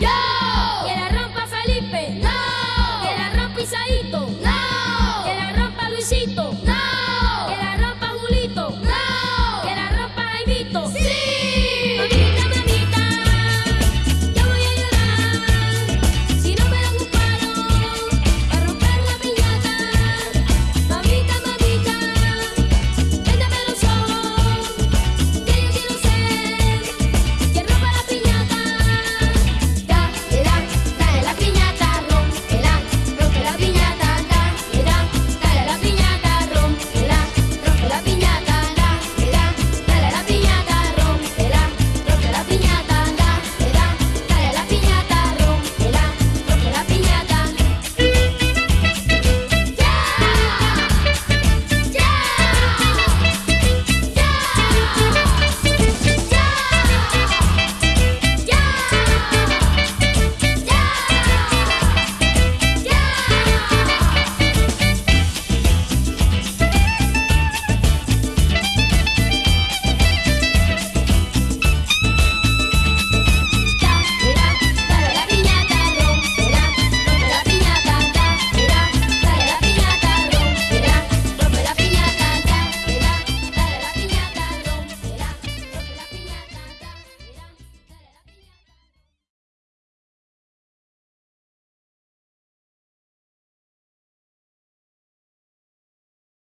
yo. Que la rompa Felipe, no. Que la rompa Isaíto, no. Que la rompa Luisito, no. Que la rompa Julito, no. Que la rompa Jaimito, sí.